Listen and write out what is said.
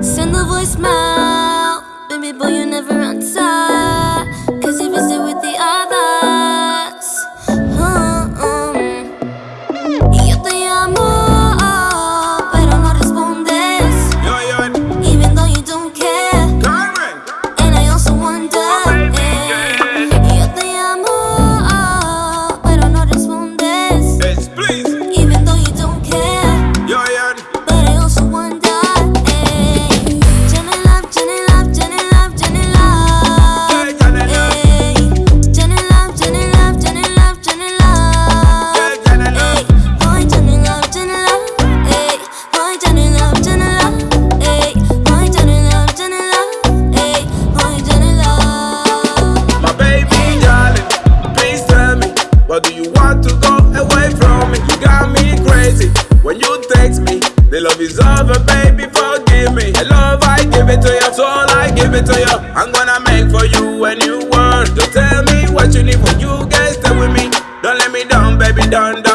Send a voicemail, baby boy, you never answer. The love is over, baby, forgive me. The love I give it to you, soul I give it to you. I'm gonna make for you when you world. Don't tell me what you need when you guys stay with me. Don't let me down, baby, don't. don't